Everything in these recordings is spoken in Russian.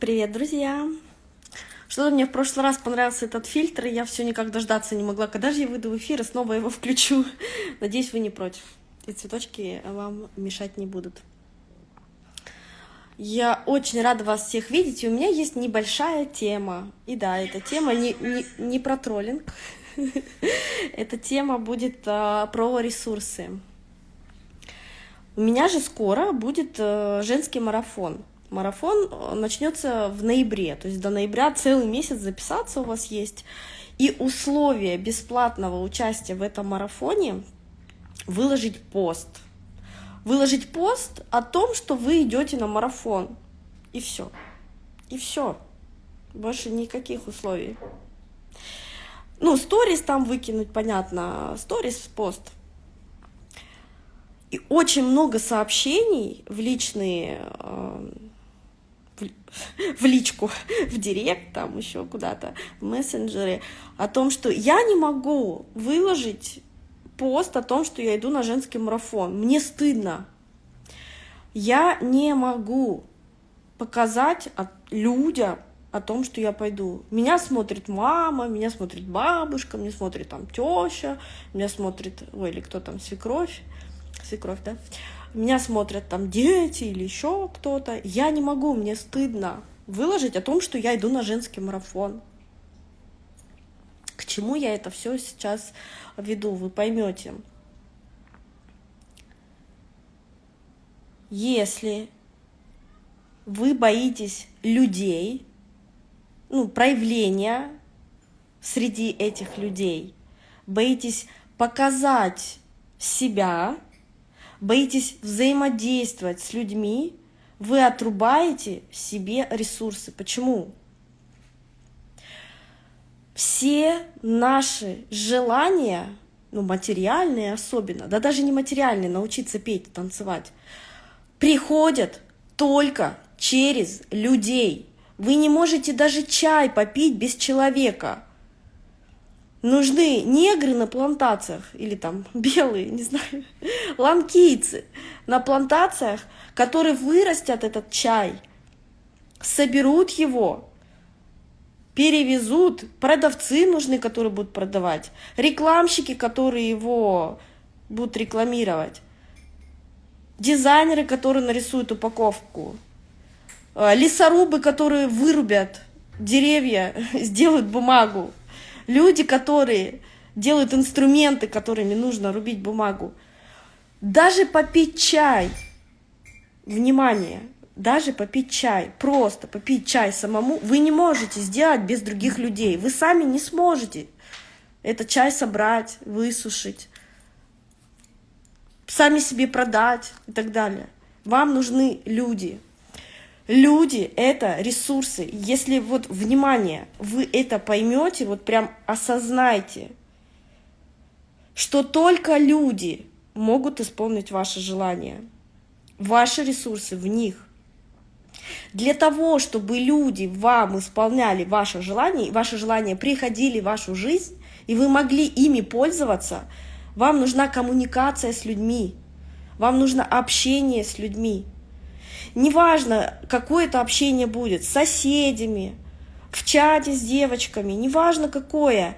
Привет, друзья! Что-то мне в прошлый раз понравился этот фильтр, и я все никак дождаться не могла. Когда же я выйду в эфир и снова его включу? Надеюсь, вы не против. И цветочки вам мешать не будут. Я очень рада вас всех видеть, и у меня есть небольшая тема. И да, эта тема не, не, не про троллинг. Эта тема будет а, про ресурсы. У меня же скоро будет а, женский марафон. Марафон э, начнется в ноябре, то есть до ноября целый месяц записаться у вас есть. И условие бесплатного участия в этом марафоне выложить пост. Выложить пост о том, что вы идете на марафон. И все. И все. Больше никаких условий. Ну, сторис там выкинуть, понятно. Сторис, пост. И очень много сообщений в личные э, в личку, в директ, там еще куда-то, в мессенджере, о том, что я не могу выложить пост о том, что я иду на женский марафон. Мне стыдно. Я не могу показать людям о том, что я пойду. Меня смотрит мама, меня смотрит бабушка, меня смотрит там теща, меня смотрит, ой, или кто там, свекровь, свекровь, да, меня смотрят там дети или еще кто-то, я не могу, мне стыдно выложить о том, что я иду на женский марафон. К чему я это все сейчас веду, вы поймете. Если вы боитесь людей, ну, проявления среди этих людей, боитесь показать себя, боитесь взаимодействовать с людьми, вы отрубаете себе ресурсы. Почему? Все наши желания, ну, материальные особенно, да даже не материальные, научиться петь, танцевать, приходят только через людей. Вы не можете даже чай попить без человека. Нужны негры на плантациях, или там белые, не знаю, ланкийцы на плантациях, которые вырастят этот чай, соберут его, перевезут, продавцы нужны, которые будут продавать, рекламщики, которые его будут рекламировать, дизайнеры, которые нарисуют упаковку, э, лесорубы, которые вырубят деревья, сделают бумагу, люди, которые делают инструменты, которыми нужно рубить бумагу. Даже попить чай, внимание, даже попить чай, просто попить чай самому, вы не можете сделать без других людей. Вы сами не сможете этот чай собрать, высушить, сами себе продать и так далее. Вам нужны люди. Люди — это ресурсы. Если вот, внимание, вы это поймете, вот прям осознайте, что только люди могут исполнить ваши желания. Ваши ресурсы в них. Для того, чтобы люди вам исполняли ваши желания, ваши желания приходили в вашу жизнь, и вы могли ими пользоваться, вам нужна коммуникация с людьми, вам нужно общение с людьми. Неважно, какое это общение будет, с соседями, в чате с девочками, неважно какое,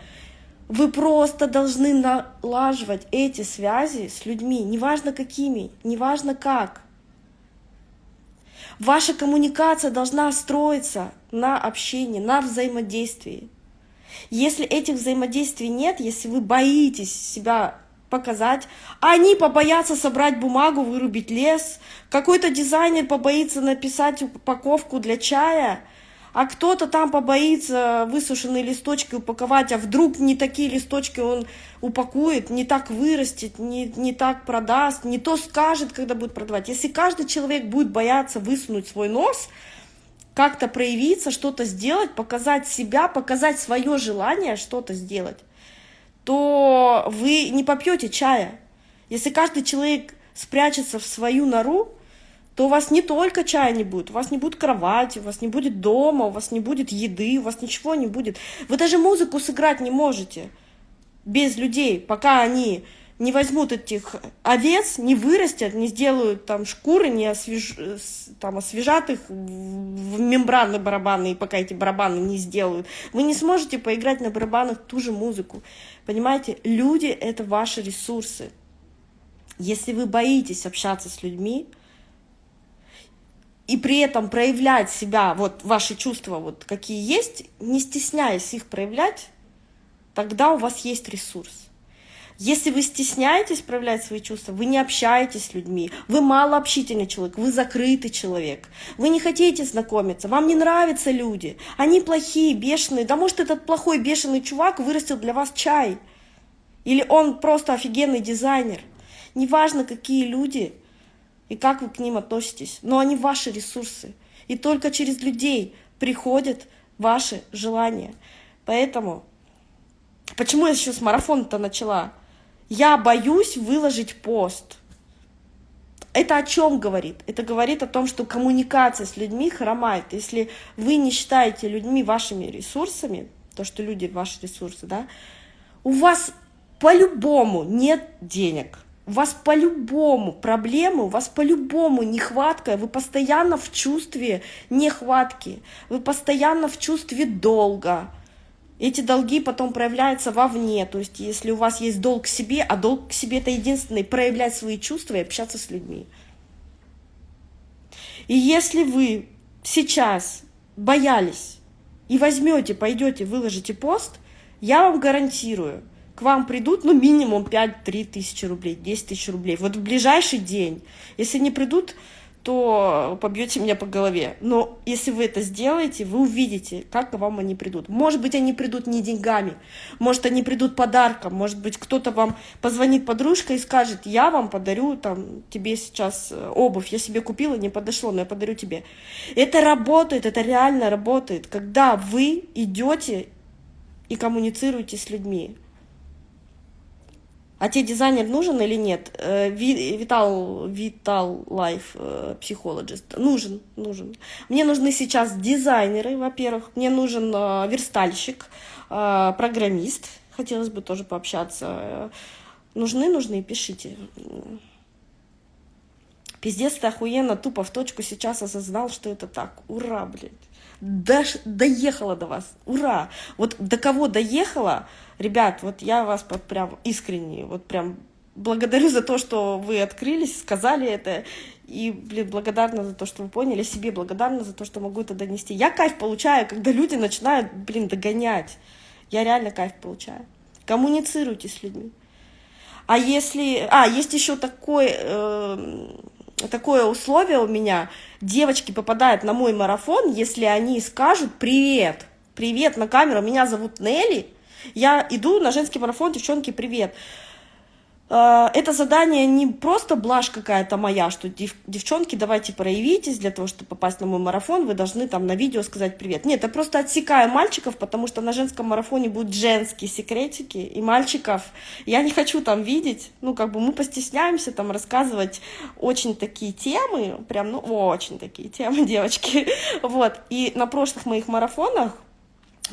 вы просто должны налаживать эти связи с людьми, неважно какими, неважно как. Ваша коммуникация должна строиться на общении, на взаимодействии. Если этих взаимодействий нет, если вы боитесь себя показать. Они побоятся собрать бумагу, вырубить лес. Какой-то дизайнер побоится написать упаковку для чая, а кто-то там побоится высушенные листочки упаковать, а вдруг не такие листочки он упакует, не так вырастет, не, не так продаст, не то скажет, когда будет продавать. Если каждый человек будет бояться высунуть свой нос, как-то проявиться, что-то сделать, показать себя, показать свое желание что-то сделать, то вы не попьете чая. Если каждый человек спрячется в свою нору, то у вас не только чая не будет, у вас не будет кровати, у вас не будет дома, у вас не будет еды, у вас ничего не будет. Вы даже музыку сыграть не можете без людей, пока они не возьмут этих овец, не вырастят, не сделают там шкуры, не освеж... там, освежат их в мембраны барабаны, и пока эти барабаны не сделают, вы не сможете поиграть на барабанах ту же музыку. Понимаете, люди — это ваши ресурсы. Если вы боитесь общаться с людьми, и при этом проявлять себя, вот ваши чувства, вот какие есть, не стесняясь их проявлять, тогда у вас есть ресурс. Если вы стесняетесь проявлять свои чувства, вы не общаетесь с людьми, вы малообщительный человек, вы закрытый человек, вы не хотите знакомиться, вам не нравятся люди, они плохие, бешеные, да может этот плохой бешеный чувак вырастил для вас чай, или он просто офигенный дизайнер. Неважно, какие люди и как вы к ним относитесь, но они ваши ресурсы. И только через людей приходят ваши желания. Поэтому, почему я еще с марафона-то начала? Я боюсь выложить пост. Это о чем говорит? Это говорит о том, что коммуникация с людьми хромает. Если вы не считаете людьми вашими ресурсами, то, что люди ваши ресурсы, да, у вас по-любому нет денег. У вас по-любому проблемы, у вас по-любому нехватка, вы постоянно в чувстве нехватки, вы постоянно в чувстве долга, эти долги потом проявляются вовне. То есть, если у вас есть долг к себе, а долг к себе это единственный, проявлять свои чувства и общаться с людьми. И если вы сейчас боялись и возьмете, пойдете, выложите пост, я вам гарантирую, к вам придут, ну, минимум 5-3 тысячи рублей, 10 тысяч рублей. Вот в ближайший день. Если не придут, то побьете меня по голове. Но если вы это сделаете, вы увидите, как к вам они придут. Может быть, они придут не деньгами, может, они придут подарком, может быть, кто-то вам позвонит подружка и скажет, я вам подарю там тебе сейчас э, обувь, я себе купила, не подошло, но я подарю тебе. Это работает, это реально работает, когда вы идете и коммуницируете с людьми. А тебе дизайнер нужен или нет? Э, Витал, Vital Life, psychologist. Нужен, нужен. Мне нужны сейчас дизайнеры, во-первых. Мне нужен э, верстальщик, э, программист. Хотелось бы тоже пообщаться. Нужны, нужны, пишите. Пиздец, ты охуенно, тупо в точку сейчас осознал, что это так. Ура, блядь. Дош... Доехала до вас. Ура! Вот до кого доехала, ребят, вот я вас прям искренне, вот прям благодарю за то, что вы открылись, сказали это. И, блин, благодарна за то, что вы поняли, себе благодарна за то, что могу это донести. Я кайф получаю, когда люди начинают, блин, догонять. Я реально кайф получаю. Коммуницируйте с людьми. А если... А, есть еще такой... Э такое условие у меня, девочки попадают на мой марафон, если они скажут «Привет, привет на камеру, меня зовут Нелли», я иду на женский марафон, девчонки, привет. А, это задание не просто блажь какая-то моя, что дев, девчонки, давайте проявитесь для того, чтобы попасть на мой марафон, вы должны там на видео сказать привет. Нет, я просто отсекаю мальчиков, потому что на женском марафоне будут женские секретики, и мальчиков я не хочу там видеть, ну, как бы мы постесняемся там рассказывать очень такие темы, прям, ну, очень такие темы, девочки, вот. И на прошлых моих марафонах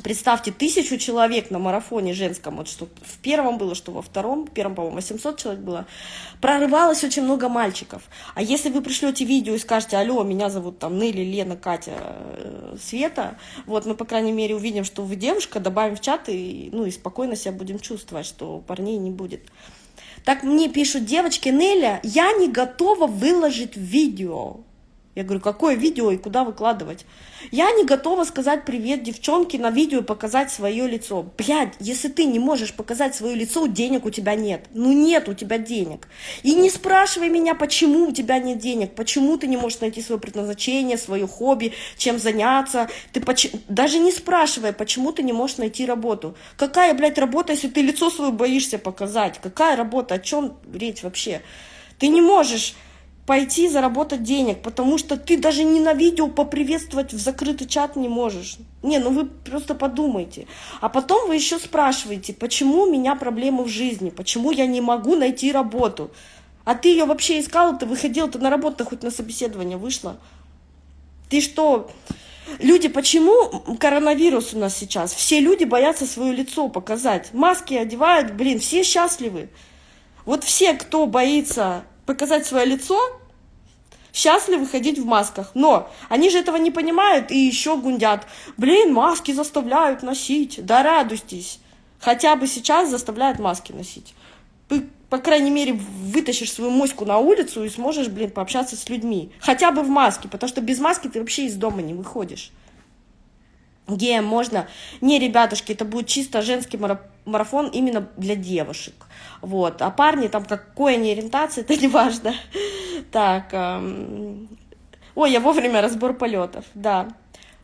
Представьте, тысячу человек на марафоне женском, вот что в первом было, что во втором, в первом, по-моему, 800 человек было, прорывалось очень много мальчиков. А если вы пришлете видео и скажете, алло, меня зовут там Нелли, Лена, Катя, э, Света, вот мы, по крайней мере, увидим, что вы девушка, добавим в чат и, ну, и спокойно себя будем чувствовать, что парней не будет. Так мне пишут девочки, Неля, я не готова выложить видео. Я говорю, какое видео и куда выкладывать? Я не готова сказать привет девчонке на видео и показать свое лицо. Блядь, если ты не можешь показать свое лицо, денег у тебя нет. Ну нет у тебя денег. И не спрашивай меня, почему у тебя нет денег, почему ты не можешь найти свое предназначение, свое хобби, чем заняться. Ты поч... Даже не спрашивай, почему ты не можешь найти работу. Какая, блядь, работа, если ты лицо свое боишься показать? Какая работа? О чем речь вообще? Ты не можешь пойти заработать денег, потому что ты даже не на видео поприветствовать в закрытый чат не можешь. Не, ну вы просто подумайте. А потом вы еще спрашиваете, почему у меня проблемы в жизни, почему я не могу найти работу. А ты ее вообще искала, ты выходила, ты на работу хоть на собеседование вышла. Ты что? Люди, почему коронавирус у нас сейчас? Все люди боятся свое лицо показать. Маски одевают, блин, все счастливы. Вот все, кто боится показать свое лицо, счастливы ходить в масках. Но они же этого не понимают и еще гундят. Блин, маски заставляют носить. Да радуйтесь. Хотя бы сейчас заставляют маски носить. Ты, по крайней мере, вытащишь свою моську на улицу и сможешь, блин, пообщаться с людьми. Хотя бы в маске, потому что без маски ты вообще из дома не выходишь. Геям можно. Не, ребятушки, это будет чисто женский марафон именно для девушек. Вот. А парни, там какой они ориентации, это не важно. Так. Эм... Ой, я вовремя разбор полетов. Да.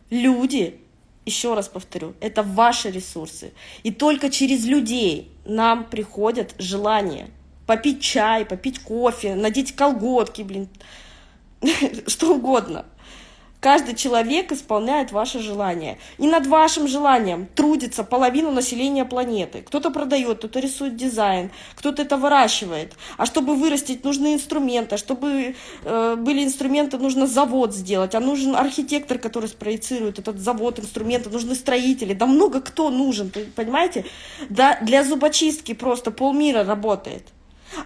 Люди, еще раз повторю, это ваши ресурсы. И только через людей нам приходят желания попить чай, попить кофе, надеть колготки, блин, что угодно. Каждый человек исполняет ваше желание. И над вашим желанием трудится половина населения планеты. Кто-то продает, кто-то рисует дизайн, кто-то это выращивает. А чтобы вырастить, нужны инструменты. Чтобы э, были инструменты, нужно завод сделать. А нужен архитектор, который спроецирует этот завод, инструменты. Нужны строители. Да много кто нужен, понимаете? Да, для зубочистки просто полмира работает.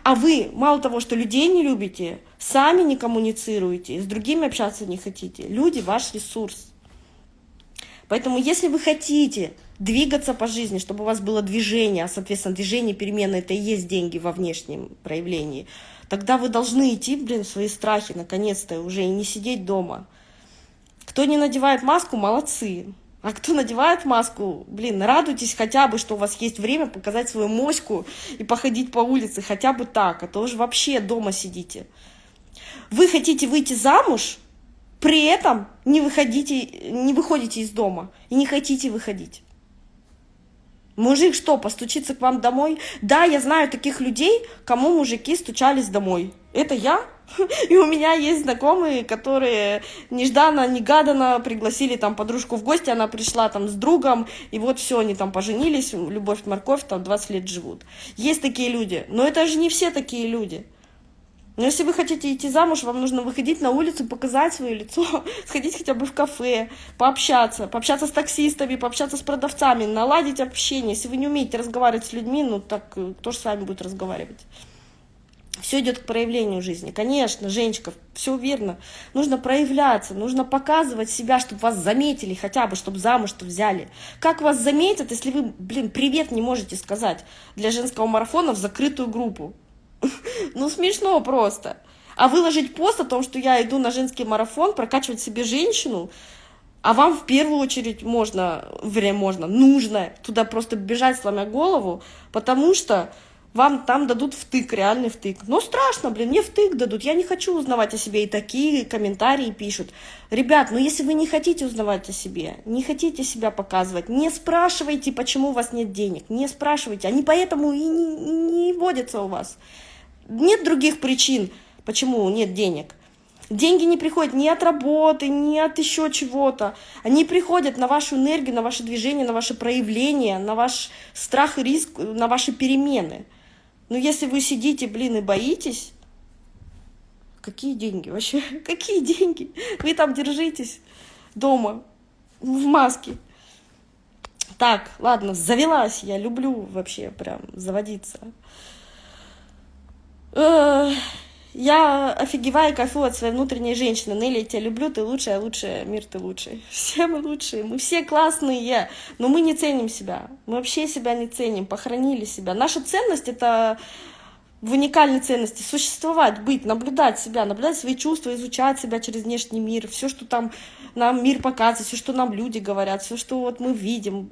А вы, мало того, что людей не любите, сами не коммуницируете, с другими общаться не хотите. Люди – ваш ресурс. Поэтому если вы хотите двигаться по жизни, чтобы у вас было движение, а, соответственно, движение, перемены – это и есть деньги во внешнем проявлении, тогда вы должны идти, блин, в свои страхи, наконец-то, уже и не сидеть дома. Кто не надевает маску – молодцы. А кто надевает маску, блин, радуйтесь хотя бы, что у вас есть время показать свою моську и походить по улице, хотя бы так, а то уже вообще дома сидите. Вы хотите выйти замуж, при этом не, выходите, не выходите из дома и не хотите выходить. Мужик что, постучится к вам домой? Да, я знаю таких людей, кому мужики стучались домой. Это я? И у меня есть знакомые, которые нежданно-негаданно пригласили там подружку в гости, она пришла там с другом, и вот все, они там поженились, любовь, морковь, там 20 лет живут. Есть такие люди, но это же не все такие люди. Но если вы хотите идти замуж, вам нужно выходить на улицу, показать свое лицо, сходить хотя бы в кафе, пообщаться, пообщаться с таксистами, пообщаться с продавцами, наладить общение. Если вы не умеете разговаривать с людьми, ну так э, кто же с вами будет разговаривать? Все идет к проявлению жизни. Конечно, Женечка, все верно. Нужно проявляться, нужно показывать себя, чтобы вас заметили хотя бы, чтобы замуж-то взяли. Как вас заметят, если вы, блин, привет не можете сказать для женского марафона в закрытую группу? Ну, смешно просто. А выложить пост о том, что я иду на женский марафон, прокачивать себе женщину, а вам в первую очередь можно, время можно, нужно туда просто бежать, сломя голову, потому что вам там дадут втык, реальный втык. Но страшно, блин, мне втык дадут, я не хочу узнавать о себе, и такие комментарии пишут. Ребят, ну если вы не хотите узнавать о себе, не хотите себя показывать, не спрашивайте, почему у вас нет денег, не спрашивайте, они поэтому и не, не водятся у вас. Нет других причин, почему нет денег. Деньги не приходят ни от работы, ни от еще чего-то. Они приходят на вашу энергию, на ваше движение, на ваше проявление, на ваш страх и риск, на ваши перемены. Но если вы сидите, блин, и боитесь, какие деньги вообще? Какие деньги? Вы там держитесь дома, в маске. Так, ладно, завелась я, люблю вообще прям заводиться. Я офигеваю, кайфую от своей внутренней женщины. Нелли, я тебя люблю, ты лучшая, лучшая, мир ты лучший. Все мы лучшие, мы все классные, но мы не ценим себя. Мы вообще себя не ценим, похоронили себя. Наша ценность — это в уникальной ценности существовать, быть, наблюдать себя, наблюдать свои чувства, изучать себя через внешний мир, все, что там нам мир показывает, все, что нам люди говорят, все, что вот мы видим,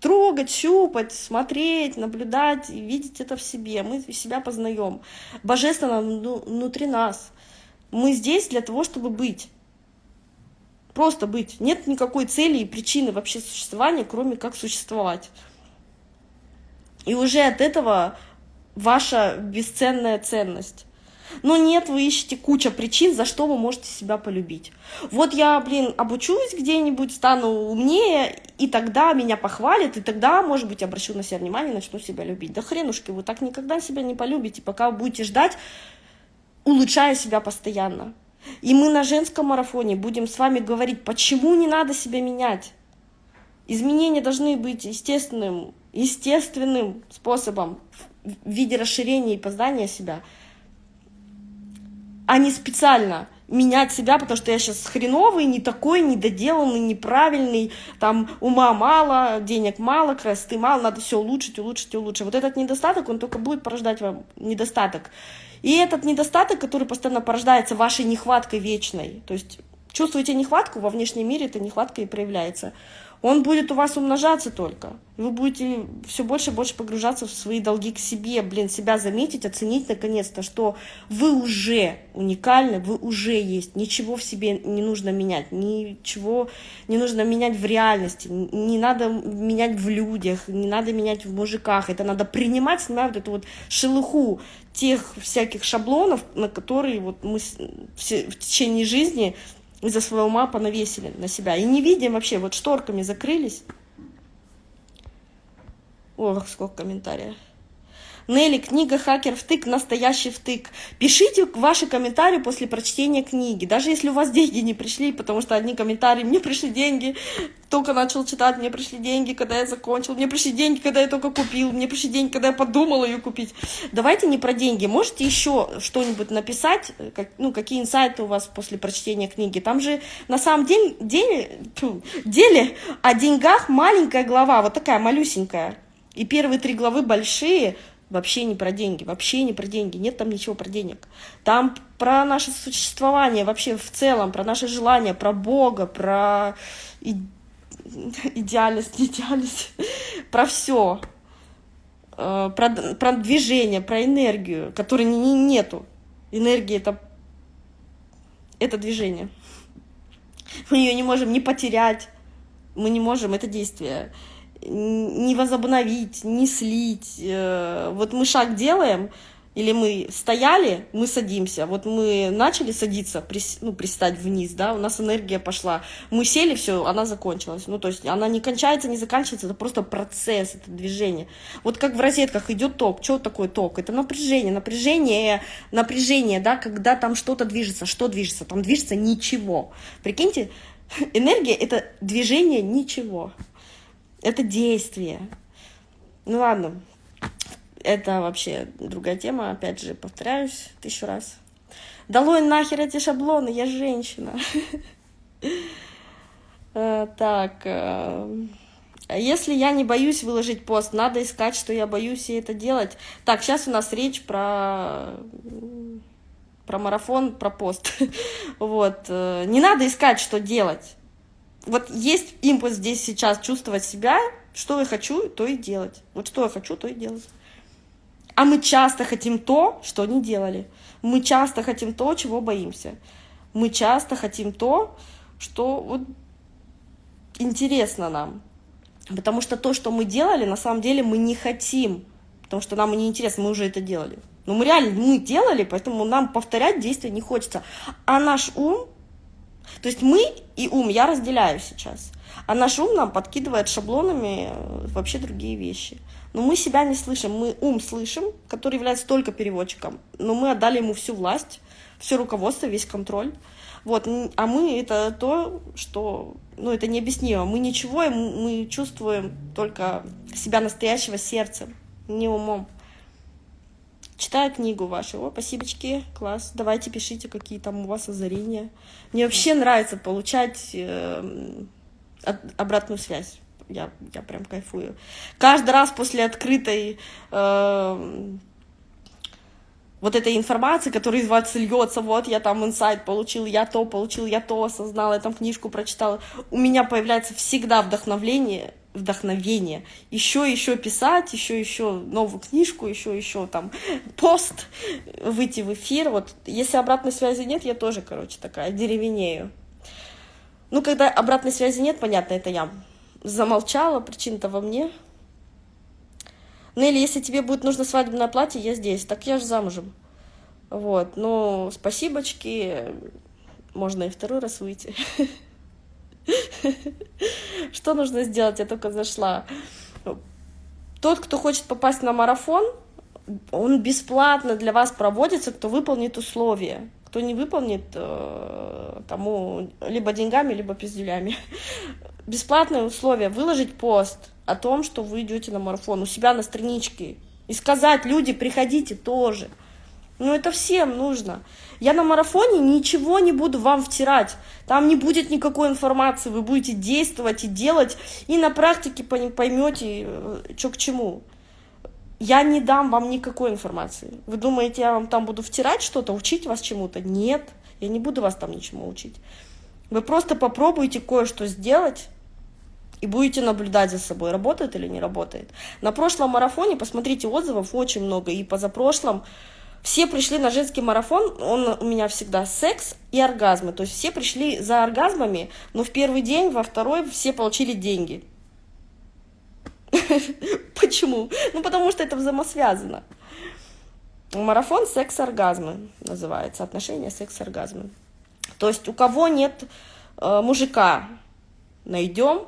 трогать, щупать, смотреть, наблюдать и видеть это в себе. Мы себя познаем. Божественно ну, внутри нас. Мы здесь для того, чтобы быть. Просто быть. Нет никакой цели и причины вообще существования, кроме как существовать. И уже от этого ваша бесценная ценность. Но нет, вы ищете куча причин, за что вы можете себя полюбить. Вот я, блин, обучусь где-нибудь, стану умнее, и тогда меня похвалят, и тогда, может быть, обращу на себя внимание, начну себя любить. Да хренушки, вы так никогда себя не полюбите, пока вы будете ждать, улучшая себя постоянно. И мы на женском марафоне будем с вами говорить, почему не надо себя менять. Изменения должны быть естественным, естественным способом в виде расширения и познания себя, а не специально менять себя, потому что я сейчас хреновый, не такой, недоделанный, неправильный, там ума мало, денег мало, красоты мало, надо все улучшить, улучшить, улучшить. Вот этот недостаток, он только будет порождать вам недостаток. И этот недостаток, который постоянно порождается вашей нехваткой вечной, то есть чувствуете нехватку, во внешнем мире эта нехватка и проявляется он будет у вас умножаться только. Вы будете все больше и больше погружаться в свои долги к себе, блин, себя заметить, оценить наконец-то, что вы уже уникальны, вы уже есть, ничего в себе не нужно менять, ничего не нужно менять в реальности, не надо менять в людях, не надо менять в мужиках, это надо принимать, снимать вот эту вот шелуху тех всяких шаблонов, на которые вот мы в течение жизни из-за своего мапа навесили на себя. И не видим вообще, вот шторками закрылись. Ох, сколько комментариев. Нелли, книга «Хакер втык» – настоящий втык. Пишите ваши комментарии после прочтения книги. Даже если у вас деньги не пришли, потому что одни комментарии «Мне пришли деньги, только начал читать, мне пришли деньги, когда я закончил, мне пришли деньги, когда я только купил, мне пришли деньги, когда я подумала ее купить». Давайте не про деньги. Можете еще что-нибудь написать, как, ну, какие инсайты у вас после прочтения книги. Там же на самом деле, деле, деле о деньгах маленькая глава, вот такая малюсенькая. И первые три главы большие – Вообще не про деньги, вообще не про деньги, нет там ничего про денег. Там про наше существование вообще в целом, про наши желания, про Бога, про и... идеальность, не идеальность, про все. Э, про, про движение, про энергию, которой не, не, нету. Энергия это, это движение. Мы ее не можем не потерять, мы не можем, это действие не возобновить, не слить. Э, вот мы шаг делаем, или мы стояли, мы садимся. Вот мы начали садиться, прис, ну, пристать вниз, да, у нас энергия пошла. Мы сели, все, она закончилась. Ну, то есть она не кончается, не заканчивается, это просто процесс, это движение. Вот как в розетках идет ток. Что такое ток? Это напряжение, напряжение, напряжение, да, когда там что-то движется. Что движется? Там движется ничего. Прикиньте, энергия — это движение ничего. Это действие. Ну ладно, это вообще другая тема, опять же, повторяюсь тысячу раз. Долой нахер эти шаблоны, я женщина. Э, так, э, если я не боюсь выложить пост, надо искать, что я боюсь и это делать. Так, сейчас у нас речь про про марафон, про пост. вот. Э, не надо искать, что делать вот есть импульс здесь сейчас чувствовать себя, что я хочу, то и делать. Вот что я хочу, то и делать. А мы часто хотим то, что не делали. Мы часто хотим то, чего боимся. Мы часто хотим то, что вот интересно нам. Потому что то, что мы делали, на самом деле мы не хотим. Потому что нам не интересно, мы уже это делали. Но мы реально мы делали, поэтому нам повторять действия не хочется. А наш ум то есть мы и ум я разделяю сейчас, а наш ум нам подкидывает шаблонами э, вообще другие вещи. Но мы себя не слышим, мы ум слышим, который является только переводчиком, но мы отдали ему всю власть, все руководство, весь контроль. Вот, а мы это то, что, ну, это необъяснимо. Мы ничего, мы чувствуем только себя настоящего сердцем, не умом. Читаю книгу вашу. О, спасибочки, класс. Давайте пишите, какие там у вас озарения. Мне вообще нравится получать э, обратную связь. Я, я прям кайфую. Каждый раз после открытой э, вот этой информации, которая из вас льется, вот я там инсайт получил, я то получил, я то осознал, я там книжку прочитала, у меня появляется всегда вдохновление, вдохновение. Еще, еще писать, еще, еще новую книжку, еще, еще там пост, выйти в эфир. Вот если обратной связи нет, я тоже, короче, такая деревенею. Ну, когда обратной связи нет, понятно, это я замолчала, причина-то во мне. Ну, или если тебе будет нужно свадебное платье, я здесь. Так я же замужем. Вот, ну, спасибочки. Можно и второй раз выйти. Что нужно сделать? Я только зашла. Тот, кто хочет попасть на марафон, он бесплатно для вас проводится, кто выполнит условия. Кто не выполнит, э, тому либо деньгами, либо пиздюлями. Бесплатное условие – выложить пост о том, что вы идете на марафон у себя на страничке И сказать, люди, приходите тоже. Ну, это всем нужно. Я на марафоне ничего не буду вам втирать. Там не будет никакой информации. Вы будете действовать и делать, и на практике поймете, э, что к чему. Я не дам вам никакой информации. Вы думаете, я вам там буду втирать что-то, учить вас чему-то? Нет, я не буду вас там ничему учить. Вы просто попробуйте кое-что сделать, и будете наблюдать за собой, работает или не работает. На прошлом марафоне, посмотрите, отзывов очень много, и позапрошлом все пришли на женский марафон, он у меня всегда секс и оргазмы, то есть все пришли за оргазмами, но в первый день, во второй все получили деньги. Почему? Ну, потому что это взаимосвязано. Марафон секс-оргазмы называется, отношения секс-оргазмы. То есть у кого нет э, мужика, найдем,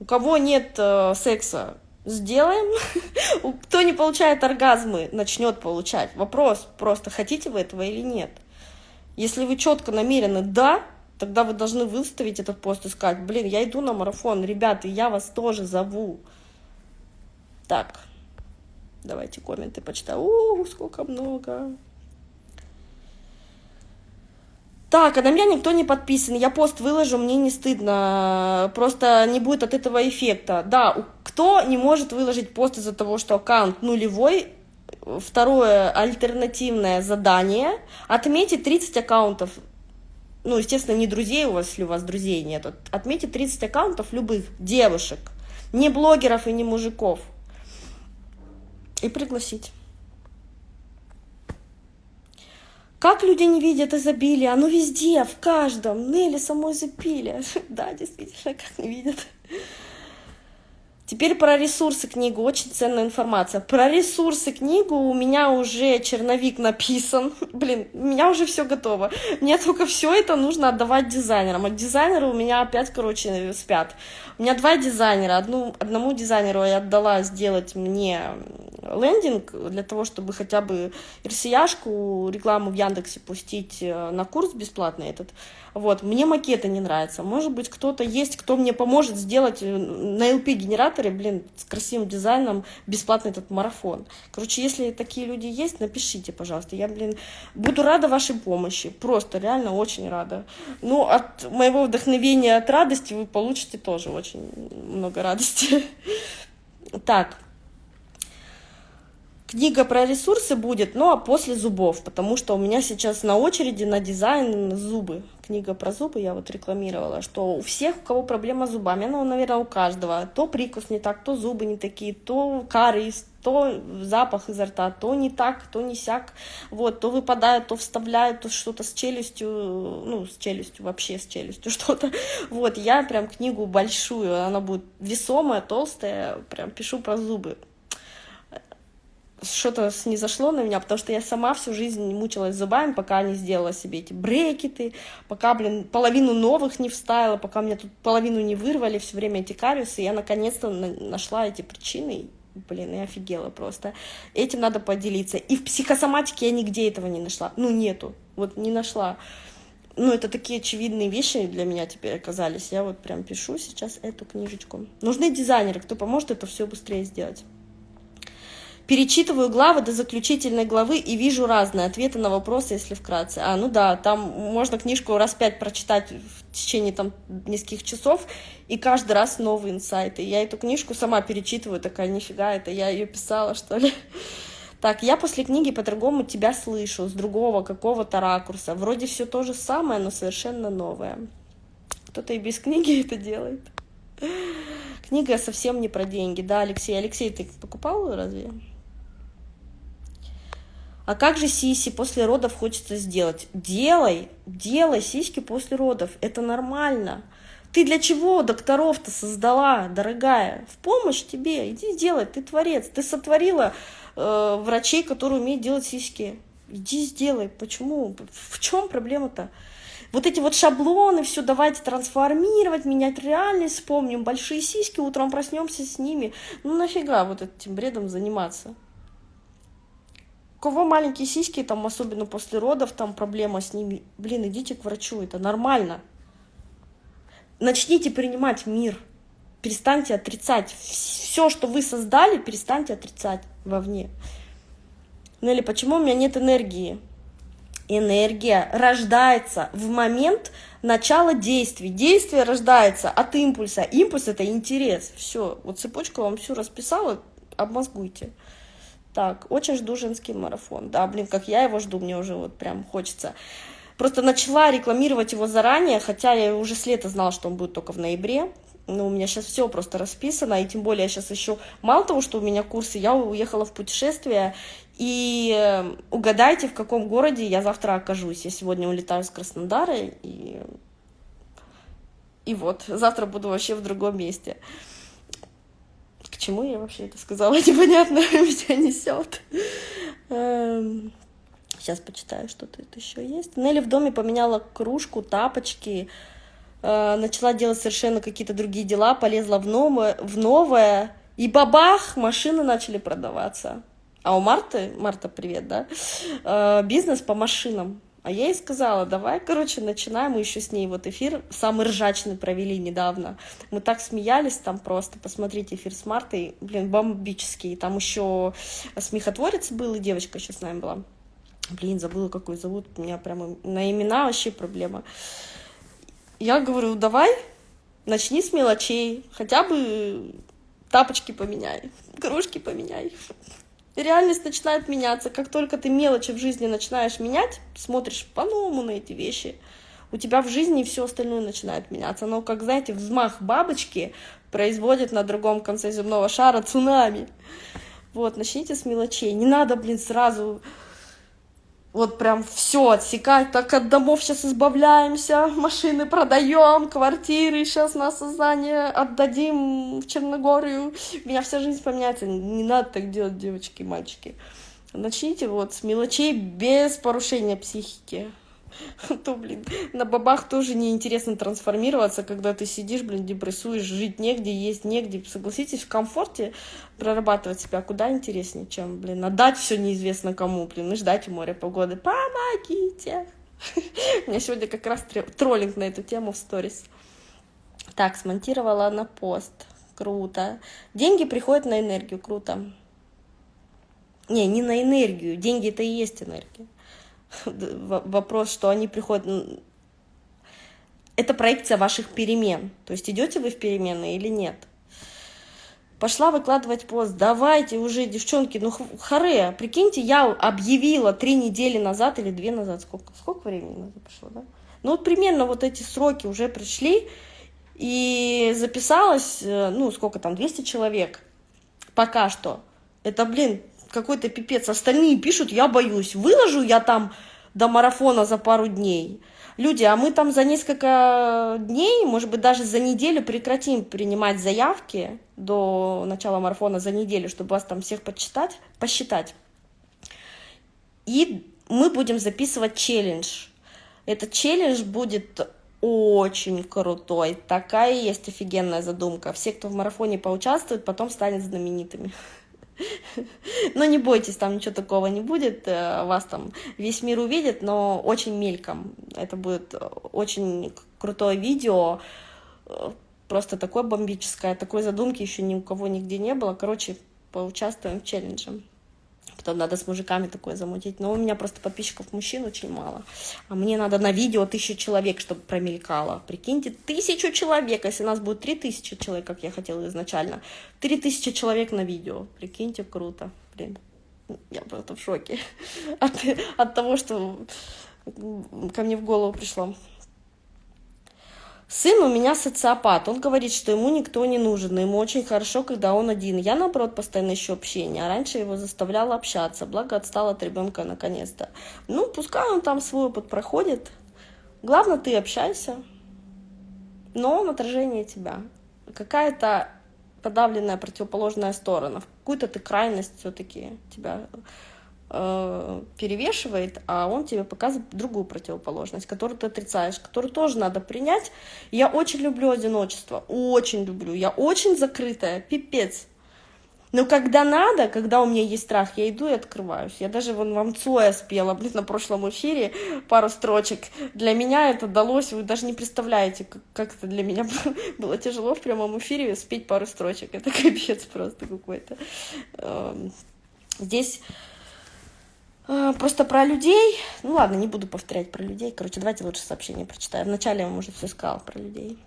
у кого нет э, секса, сделаем. Кто не получает оргазмы, начнет получать. Вопрос просто, хотите вы этого или нет. Если вы четко намерены «да», тогда вы должны выставить этот пост и сказать, блин, я иду на марафон, ребята, я вас тоже зову. Так, давайте комменты почитаю. О, сколько много. Так, а на меня никто не подписан, я пост выложу, мне не стыдно, просто не будет от этого эффекта. Да, кто не может выложить пост из-за того, что аккаунт нулевой, второе альтернативное задание, отметить 30 аккаунтов, ну, естественно, не друзей у вас, если у вас друзей нет, отметить 30 аккаунтов любых девушек, не блогеров и не мужиков, и пригласить. Как люди не видят изобилие? Оно везде, в каждом. Нелли самой изобилие. Да, действительно, как не видят. Теперь про ресурсы книгу, очень ценная информация. Про ресурсы книгу у меня уже черновик написан. Блин, у меня уже все готово. Мне только все это нужно отдавать дизайнерам. А дизайнеры у меня опять, короче, спят. У меня два дизайнера. Одну, одному дизайнеру я отдала сделать мне лендинг для того, чтобы хотя бы RCA-шку, рекламу в Яндексе пустить э, на курс бесплатный этот. Вот, мне макеты не нравятся. Может быть, кто-то есть, кто мне поможет сделать э, на LP-генераторе, блин, с красивым дизайном бесплатный этот марафон. Короче, если такие люди есть, напишите, пожалуйста. Я, блин, буду рада вашей помощи. Просто, реально, очень рада. Ну, от моего вдохновения, от радости вы получите тоже очень много радости. Так, Книга про ресурсы будет, ну а после зубов, потому что у меня сейчас на очереди на дизайн зубы. Книга про зубы я вот рекламировала, что у всех, у кого проблема с зубами, ну, наверное, у каждого, то прикус не так, то зубы не такие, то кариес, то запах изо рта, то не так, то не сяк, вот, то выпадает, то вставляют, то что-то с челюстью, ну, с челюстью, вообще с челюстью что-то, вот, я прям книгу большую, она будет весомая, толстая, прям пишу про зубы, что-то не зашло на меня, потому что я сама всю жизнь мучилась зубами, пока не сделала себе эти брекеты, пока, блин, половину новых не вставила, пока мне тут половину не вырвали, все время эти кариесы, я наконец-то нашла эти причины, блин, я офигела просто. Этим надо поделиться. И в психосоматике я нигде этого не нашла, ну, нету, вот не нашла. Ну, это такие очевидные вещи для меня теперь оказались. Я вот прям пишу сейчас эту книжечку. Нужны дизайнеры, кто поможет это все быстрее сделать. Перечитываю главы до заключительной главы и вижу разные ответы на вопросы, если вкратце. А, ну да, там можно книжку раз пять прочитать в течение там нескольких часов, и каждый раз новые инсайты. Я эту книжку сама перечитываю, такая, нифига, это я ее писала, что ли? Так, я после книги по-другому тебя слышу, с другого какого-то ракурса. Вроде все то же самое, но совершенно новое. Кто-то и без книги это делает. Книга совсем не про деньги, да, Алексей? Алексей, ты покупал разве? А как же сиси после родов хочется сделать? Делай, делай сиськи после родов, это нормально. Ты для чего докторов-то создала, дорогая? В помощь тебе, иди сделай, ты творец. Ты сотворила э, врачей, которые умеют делать сиськи. Иди сделай. Почему? В чем проблема-то? Вот эти вот шаблоны, все давайте трансформировать, менять реальность, вспомним большие сиськи, утром проснемся с ними. Ну нафига вот этим бредом заниматься? Кого маленькие сиськи, там, особенно после родов, там проблема с ними, блин, идите к врачу, это нормально. Начните принимать мир. перестаньте отрицать. Все, что вы создали, перестаньте отрицать вовне. Нелли, почему у меня нет энергии? Энергия рождается в момент начала действий. Действие рождается от импульса. Импульс — это интерес. Все, вот цепочку вам всю расписала, обмозгуйте. Так, очень жду женский марафон. Да, блин, как я его жду, мне уже вот прям хочется. Просто начала рекламировать его заранее, хотя я уже с лета знала, что он будет только в ноябре. Но у меня сейчас все просто расписано, и тем более я сейчас еще, мало того, что у меня курсы, я уехала в путешествие, и э, угадайте, в каком городе я завтра окажусь. Я сегодня улетаю с Краснодара, и, и вот, завтра буду вообще в другом месте. К чему я вообще это сказала? Непонятно, меня несет. Сейчас почитаю, что тут еще есть. Нелли в доме поменяла кружку, тапочки, э, начала делать совершенно какие-то другие дела, полезла в новое, в новое, и бабах, машины начали продаваться. А у Марты, Марта, привет, да, э, бизнес по машинам. А я ей сказала, давай, короче, начинаем. Мы еще с ней вот эфир самый ржачный провели недавно. Мы так смеялись там просто. Посмотрите эфир с Мартой. Блин, бомбический. Там еще смехотворец был, и девочка еще с нами была. Блин, забыла, какой зовут. У меня прямо на имена вообще проблема. Я говорю, давай, начни с мелочей. Хотя бы тапочки поменяй, кружки поменяй. Реальность начинает меняться. Как только ты мелочи в жизни начинаешь менять, смотришь по-новому на эти вещи, у тебя в жизни все остальное начинает меняться. Но, как знаете, взмах бабочки производит на другом конце земного шара цунами. Вот, начните с мелочей. Не надо, блин, сразу вот прям все отсекать, так от домов сейчас избавляемся, машины продаем, квартиры сейчас на создание отдадим в Черногорию, у меня вся жизнь поменяется, не надо так делать, девочки и мальчики. Начните вот с мелочей без порушения психики. то, блин, на бабах тоже неинтересно трансформироваться, когда ты сидишь, блин, депрессуешь, жить негде, есть негде. Согласитесь, в комфорте прорабатывать себя куда интереснее, чем, блин, отдать все неизвестно кому, блин, и ждать у моря погоды. Помогите! У меня сегодня как раз троллинг на эту тему в сторис. Так, смонтировала на пост. Круто. Деньги приходят на энергию. Круто. Не, не на энергию. Деньги это и есть энергия. вопрос, что они приходят... Это проекция ваших перемен. То есть идете вы в перемены или нет. Пошла выкладывать пост. Давайте уже, девчонки, ну харе. Прикиньте, я объявила три недели назад или две назад. Сколько, сколько времени назад прошло, да? Ну вот примерно вот эти сроки уже пришли. И записалось, э, ну сколько там, 200 человек. Пока что. Это, блин, какой-то пипец. Остальные пишут, я боюсь. Выложу я там до марафона за пару дней. Люди, а мы там за несколько дней, может быть, даже за неделю прекратим принимать заявки до начала марафона за неделю, чтобы вас там всех почитать, посчитать. И мы будем записывать челлендж. Этот челлендж будет очень крутой. Такая есть офигенная задумка. Все, кто в марафоне поучаствует, потом станет знаменитыми. Но не бойтесь, там ничего такого не будет, э, вас там весь мир увидит, но очень мельком. Это будет очень крутое видео, э, просто такое бомбическое, такой задумки еще ни у кого нигде не было. Короче, поучаствуем в челлендже потом надо с мужиками такое замутить. Но у меня просто подписчиков мужчин очень мало. А мне надо на видео тысячу человек, чтобы промелькало. Прикиньте, тысячу человек, если у нас будет три тысячи человек, как я хотела изначально. Три тысячи человек на видео. Прикиньте, круто. Блин, я просто в шоке от, от того, что ко мне в голову пришло. Сын у меня социопат. Он говорит, что ему никто не нужен, ему очень хорошо, когда он один. Я, наоборот, постоянно ищу общение. А раньше его заставляла общаться, благо отстал от ребенка наконец-то. Ну, пускай он там свой опыт проходит. Главное, ты общайся. Но он отражение тебя. Какая-то подавленная противоположная сторона. Какую-то ты крайность все-таки тебя Э, перевешивает, а он тебе показывает другую противоположность, которую ты отрицаешь, которую тоже надо принять. Я очень люблю одиночество, очень люблю. Я очень закрытая, пипец. Но когда надо, когда у меня есть страх, я иду и открываюсь. Я даже вон вам Цоя спела, блин, на прошлом эфире пару строчек. Для меня это далось, вы даже не представляете, как, это для меня было, тяжело в прямом эфире спеть пару строчек. Это капец просто какой-то. Эм, здесь Просто про людей, ну ладно, не буду повторять про людей. Короче, давайте лучше сообщение прочитаю. Вначале я вам уже все сказала про людей.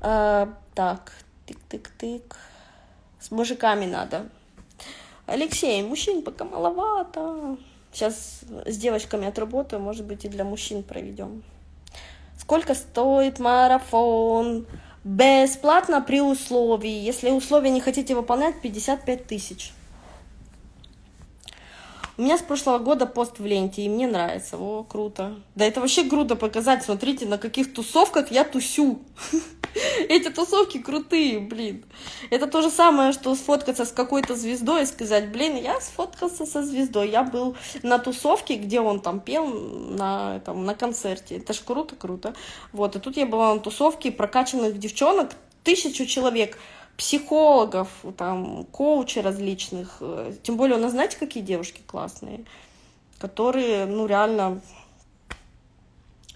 А, так, Тык-тык-тык. С мужиками надо. Алексей, мужчин пока маловато. Сейчас с девочками отработаю, может быть, и для мужчин проведем. Сколько стоит марафон? Бесплатно при условии. Если условия не хотите выполнять, 55 тысяч. У меня с прошлого года пост в ленте, и мне нравится. О, круто. Да это вообще круто показать. Смотрите, на каких тусовках я тусю. Эти тусовки крутые, блин. Это то же самое, что сфоткаться с какой-то звездой и сказать, блин, я сфоткался со звездой. Я был на тусовке, где он там пел на, там, на концерте. Это ж круто-круто. Вот, и тут я была на тусовке прокачанных девчонок, тысячу человек психологов, там, коучей различных. Тем более у нас, знаете, какие девушки классные, которые, ну, реально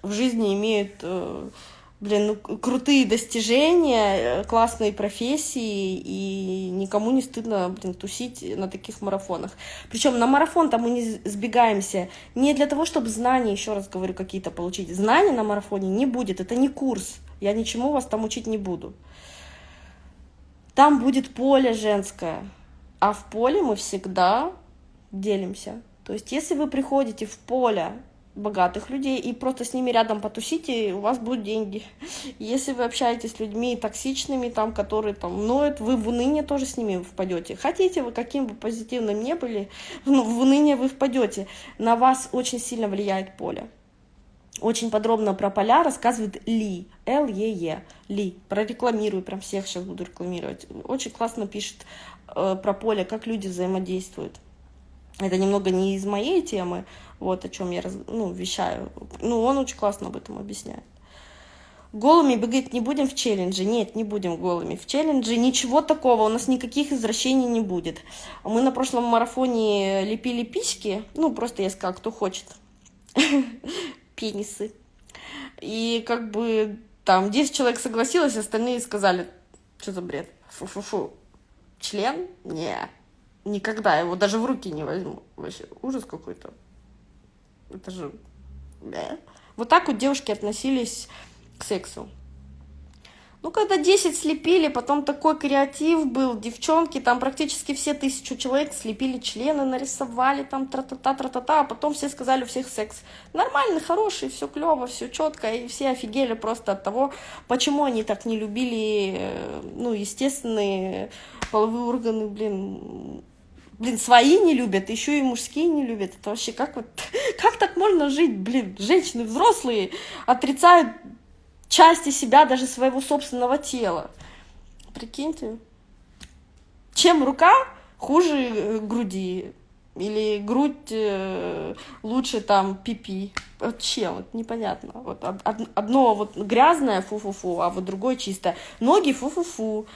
в жизни имеют э, блин, ну, крутые достижения, э, классные профессии, и никому не стыдно, блин, тусить на таких марафонах. Причем на марафон там мы не сбегаемся не для того, чтобы знания, еще раз говорю, какие-то получить. Знаний на марафоне не будет, это не курс, я ничему вас там учить не буду. Там будет поле женское, а в поле мы всегда делимся. То есть, если вы приходите в поле богатых людей и просто с ними рядом потусите, у вас будут деньги. Если вы общаетесь с людьми токсичными, там, которые там ноют, вы в уныние тоже с ними впадете. Хотите вы, каким бы позитивным не были, ну, в уныние вы впадете. На вас очень сильно влияет поле. Очень подробно про поля рассказывает Ли, Л-Е-Е, Ли. Прорекламирую, прям всех сейчас буду рекламировать. Очень классно пишет э, про поле, как люди взаимодействуют. Это немного не из моей темы, вот о чем я ну, вещаю. Ну, он очень классно об этом объясняет. Голыми бегать не будем в челлендже? Нет, не будем голыми. В челлендже ничего такого, у нас никаких извращений не будет. Мы на прошлом марафоне лепили письки, ну, просто я сказала, кто хочет. Пенисы. И как бы там 10 человек согласилось, остальные сказали, что за бред, фу-фу-фу. Член? Не, никогда его даже в руки не возьму. Вообще ужас какой-то. Это же... Да. Вот так вот девушки относились к сексу. Ну, когда 10 слепили, потом такой креатив был, девчонки, там практически все тысячу человек слепили члены, нарисовали там тра-та-та, тра-та-та, а потом все сказали, у всех секс. Нормальный, хороший, все клево, все четко, и все офигели просто от того, почему они так не любили, э, ну, естественные половые органы, блин, блин, свои не любят, еще и мужские не любят. Это вообще как вот, как так можно жить, блин, женщины взрослые отрицают части себя, даже своего собственного тела. Прикиньте. Чем рука хуже э, груди? Или грудь э, лучше там пипи? Вот чем? Вот непонятно. Вот одно вот грязное фу-фу-фу, а вот другое чистое. Ноги фу-фу-фу.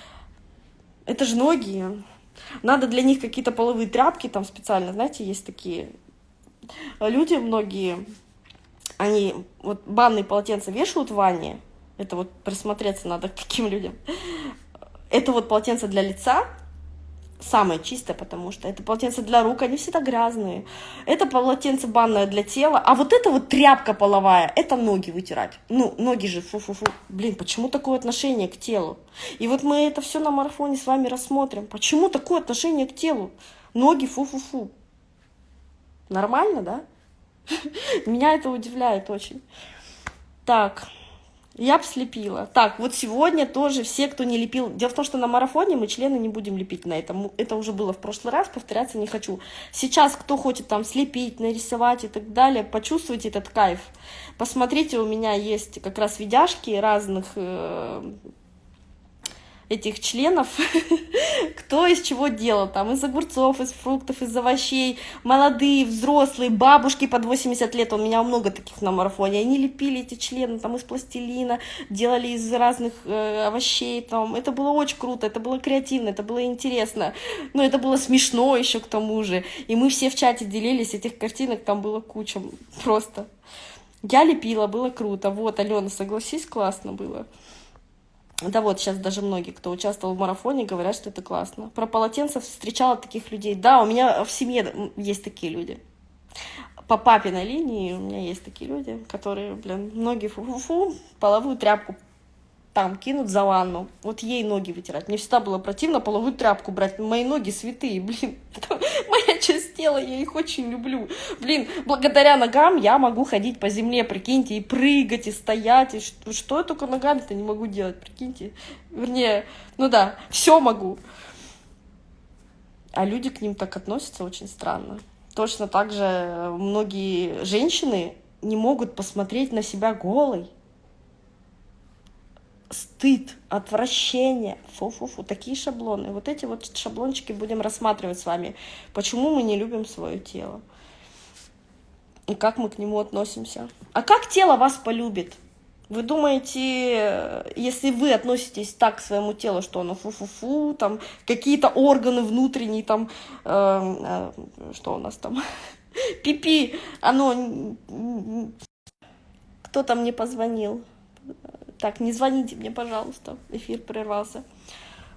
Это же ноги. Надо для них какие-то половые тряпки там специально, знаете, есть такие люди многие, они вот банные полотенца вешают в ванне, это вот присмотреться надо к таким людям. Это вот полотенце для лица, самое чистое, потому что это полотенце для рук, они всегда грязные. Это полотенце банное для тела, а вот это вот тряпка половая, это ноги вытирать. Ну, ноги же, фу-фу-фу. Блин, почему такое отношение к телу? И вот мы это все на марафоне с вами рассмотрим. Почему такое отношение к телу? Ноги, фу-фу-фу. Нормально, да? Меня это удивляет очень. Так. Я бы слепила. Так, вот сегодня тоже все, кто не лепил... Дело в том, что на марафоне мы члены не будем лепить на этом. Это уже было в прошлый раз, повторяться не хочу. Сейчас, кто хочет там слепить, нарисовать и так далее, почувствуйте этот кайф. Посмотрите, у меня есть как раз видяшки разных... Э, этих членов, кто из чего делал, там из огурцов, из фруктов, из овощей, молодые, взрослые, бабушки под 80 лет, у меня много таких на марафоне, они лепили эти члены там из пластилина, делали из разных э, овощей, там, это было очень круто, это было креативно, это было интересно, но это было смешно еще к тому же, и мы все в чате делились, этих картинок там было куча, просто. Я лепила, было круто. Вот, Алена, согласись, классно было. Да вот, сейчас даже многие, кто участвовал в марафоне, говорят, что это классно. Про полотенца встречала таких людей. Да, у меня в семье есть такие люди. По папиной линии у меня есть такие люди, которые, блин, ноги фу-фу-фу, половую тряпку там кинут за ванну, вот ей ноги вытирать. Мне всегда было противно половую тряпку брать. Мои ноги святые, блин. Моя часть тела, я их очень люблю. Блин, благодаря ногам я могу ходить по земле, прикиньте, и прыгать, и стоять. И что, что я только ногами-то не могу делать, прикиньте. Вернее, ну да, все могу. А люди к ним так относятся очень странно. Точно так же многие женщины не могут посмотреть на себя голой стыд, отвращение, фу-фу-фу, такие шаблоны. Вот эти вот шаблончики будем рассматривать с вами. Почему мы не любим свое тело? И как мы к нему относимся? А как тело вас полюбит? Вы думаете, если вы относитесь так к своему телу, что оно фу-фу-фу, там какие-то органы внутренние, там, э, э, что у нас там, пипи, оно... Кто там мне позвонил? Так, не звоните мне, пожалуйста, эфир прервался.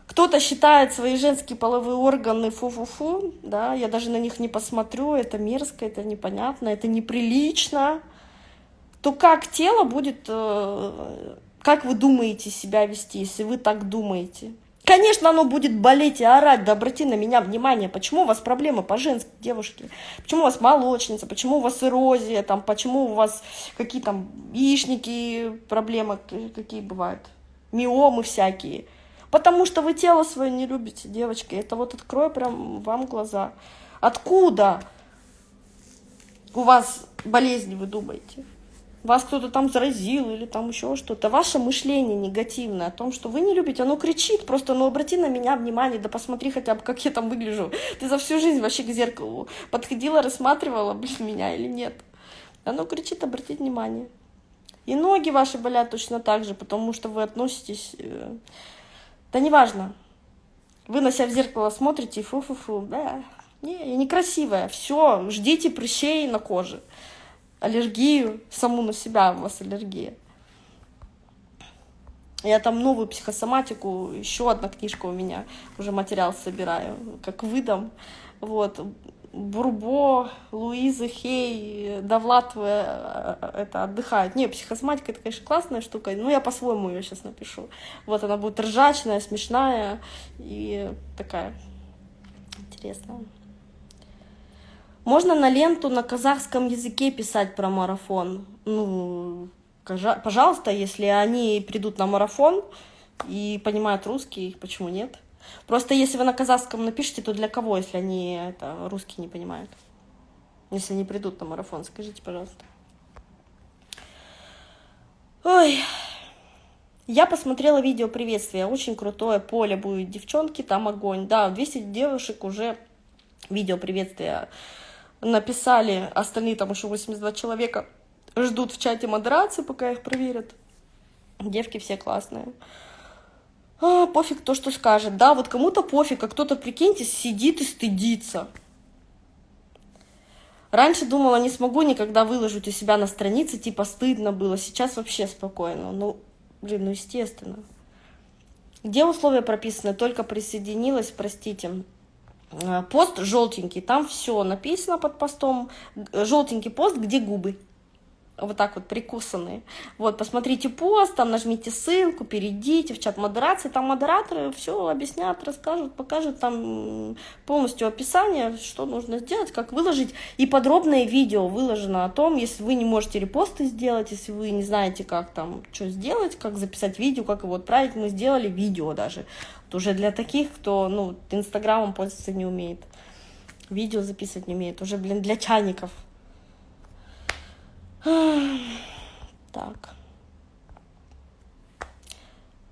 Кто-то считает свои женские половые органы фу-фу-фу, да, я даже на них не посмотрю, это мерзко, это непонятно, это неприлично. То как тело будет, э, как вы думаете себя вести, если вы так думаете? Конечно, оно будет болеть и орать, да обрати на меня внимание, почему у вас проблемы по женской девушке, почему у вас молочница, почему у вас эрозия, там, почему у вас какие там яичники, проблемы какие бывают, миомы всякие. Потому что вы тело свое не любите, девочки, это вот открою прям вам глаза. Откуда у вас болезни, вы думаете? Вас кто-то там заразил или там еще что-то. Ваше мышление негативное о том, что вы не любите, оно кричит, просто ну обрати на меня внимание, да посмотри хотя бы, как я там выгляжу. Ты за всю жизнь вообще к зеркалу подходила, рассматривала, блин, меня или нет. Оно кричит, обратить внимание. И ноги ваши болят точно так же, потому что вы относитесь... Э, да неважно. Вы на себя в зеркало смотрите фу-фу-фу, да, не, я некрасивая, все, ждите прыщей на коже аллергию, саму на себя у вас аллергия. Я там новую психосоматику, еще одна книжка у меня, уже материал собираю, как выдам. Вот, Бурбо, Луиза Хей, Довлат э, это отдыхают. Не, психосоматика это, конечно, классная штука, но я по-своему ее сейчас напишу. Вот она будет ржачная, смешная и такая интересная. Можно на ленту на казахском языке писать про марафон. Ну, пожалуйста, если они придут на марафон и понимают русский, почему нет? Просто если вы на казахском напишите, то для кого, если они это, русский не понимают? Если они придут на марафон, скажите, пожалуйста. Ой, я посмотрела видео приветствия, очень крутое поле будет, девчонки, там огонь. Да, 200 девушек уже видео приветствия написали, остальные там еще 82 человека ждут в чате модерации, пока их проверят. Девки все классные. А, пофиг то, что скажет. Да, вот кому-то пофиг, а кто-то, прикиньте, сидит и стыдится. Раньше думала, не смогу никогда выложить у себя на странице, типа стыдно было. Сейчас вообще спокойно. Ну, блин, ну естественно. Где условия прописаны? Только присоединилась, простите. Э, пост желтенький, там все написано под постом, желтенький пост, где губы, вот так вот прикусанные. Вот, посмотрите пост, там нажмите ссылку, перейдите в чат модерации, там модераторы все объяснят, расскажут, покажут там полностью описание, что нужно сделать, как выложить. И подробное видео выложено о том, если вы не можете репосты сделать, если вы не знаете, как там что сделать, как записать видео, как его отправить, мы сделали видео даже уже для таких, кто, ну, Инстаграмом пользоваться не умеет, видео записывать не умеет, уже, блин, для чайников. Так.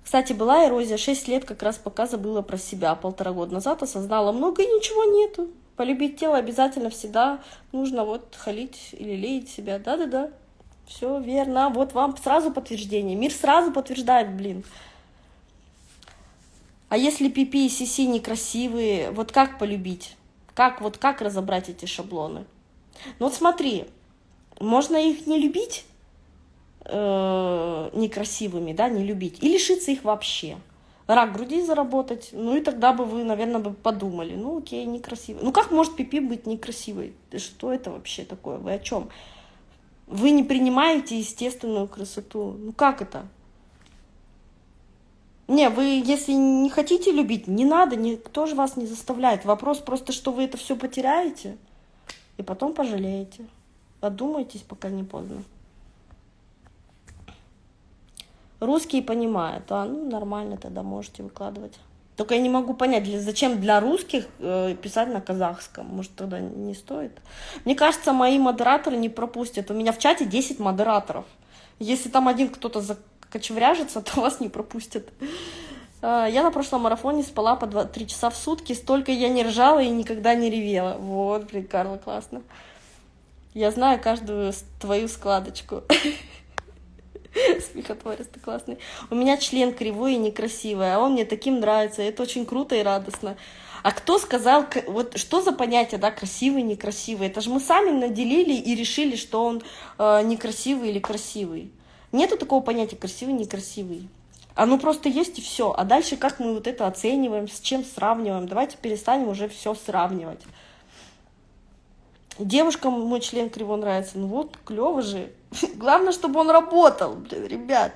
Кстати, была эрозия 6 лет, как раз пока забыла про себя. Полтора года назад осознала много и ничего нету. Полюбить тело обязательно всегда нужно вот халить или леять себя. Да-да-да, все верно. Вот вам сразу подтверждение. Мир сразу подтверждает, блин. А если пипи и сиси некрасивые, вот как полюбить? Как вот как разобрать эти шаблоны? Ну вот смотри, можно их не любить э, некрасивыми, да, не любить, и лишиться их вообще. Рак груди заработать, ну и тогда бы вы, наверное, бы подумали, ну окей, некрасивый. Ну как может пипи быть некрасивой? Что это вообще такое? Вы о чем? Вы не принимаете естественную красоту. Ну как это? Не, вы, если не хотите любить, не надо, никто же вас не заставляет. Вопрос просто, что вы это все потеряете, и потом пожалеете. Подумайтесь, пока не поздно. Русские понимают, а ну нормально тогда можете выкладывать. Только я не могу понять, для, зачем для русских э, писать на казахском. Может, тогда не стоит? Мне кажется, мои модераторы не пропустят. У меня в чате 10 модераторов. Если там один кто-то кочевряжется, то вас не пропустят. А, я на прошлом марафоне спала по 2-3 часа в сутки, столько я не ржала и никогда не ревела. Вот, блин, Карла, классно. Я знаю каждую твою складочку. Смехотворец ты классный. У меня член кривой и некрасивый, а он мне таким нравится. Это очень круто и радостно. А кто сказал, вот что за понятие, да, красивый, некрасивый? Это же мы сами наделили и решили, что он э, некрасивый или красивый. Нету такого понятия красивый, некрасивый. Оно просто есть и все. А дальше как мы вот это оцениваем, с чем сравниваем? Давайте перестанем уже все сравнивать. Девушкам мой член криво нравится. Ну вот, клево же. Главное, чтобы он работал, блин, ребят.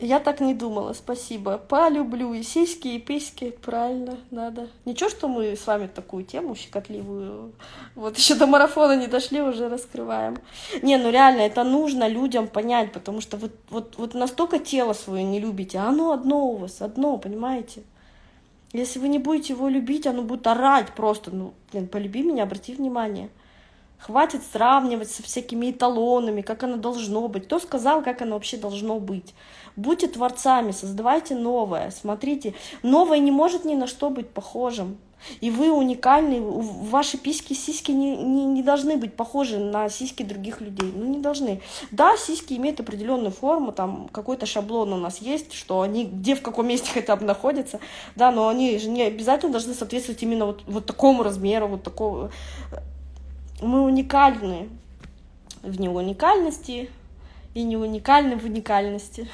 Я так не думала, спасибо. Полюблю и сиськи, и письки, правильно, надо. Ничего, что мы с вами такую тему щекотливую, вот еще до марафона не дошли, уже раскрываем. Не, ну реально, это нужно людям понять, потому что вот, вот, вот настолько тело свое не любите, а оно одно у вас, одно, понимаете? Если вы не будете его любить, оно будет орать просто, ну, блин, полюби меня, обрати внимание. Хватит сравнивать со всякими эталонами, как оно должно быть. Кто сказал, как оно вообще должно быть? Будьте творцами, создавайте новое. Смотрите, новое не может ни на что быть похожим. И вы уникальны, ваши письки, сиськи не, не, не должны быть похожи на сиськи других людей. Ну, не должны. Да, сиськи имеют определенную форму, там какой-то шаблон у нас есть, что они где, в каком месте хотя бы находятся, да, но они же не обязательно должны соответствовать именно вот, вот такому размеру, вот такого мы уникальны в неуникальности и не уникальны в уникальности.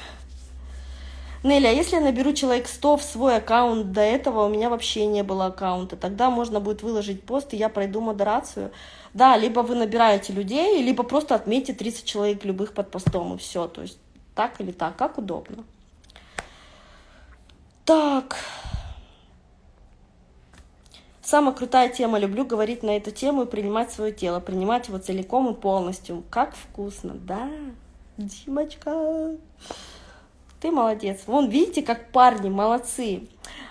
Нелли, а если я наберу человек 100 в свой аккаунт, до этого у меня вообще не было аккаунта, тогда можно будет выложить пост, и я пройду модерацию. Да, либо вы набираете людей, либо просто отметьте 30 человек любых под постом, и все. То есть так или так, как удобно. Так... Самая крутая тема. Люблю говорить на эту тему и принимать свое тело, принимать его целиком и полностью. Как вкусно, да, Димочка. Ты молодец. Вон, видите, как парни молодцы.